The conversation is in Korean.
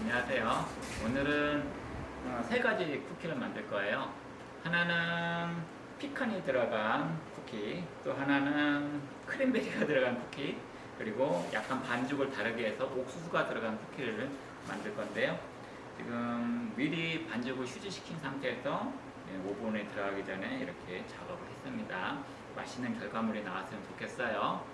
안녕하세요. 오늘은 어, 세 가지 쿠키를 만들 거예요. 하나는 피칸이 들어간 쿠키, 또 하나는 크랜베리가 들어간 쿠키, 그리고 약간 반죽을 다르게 해서 옥수수가 들어간 쿠키를 만들 건데요. 지금 미리 반죽을 휴지시킨 상태에서 네, 오븐에 들어가기 전에 이렇게 작업을 했습니다. 맛있는 결과물이 나왔으면 좋겠어요.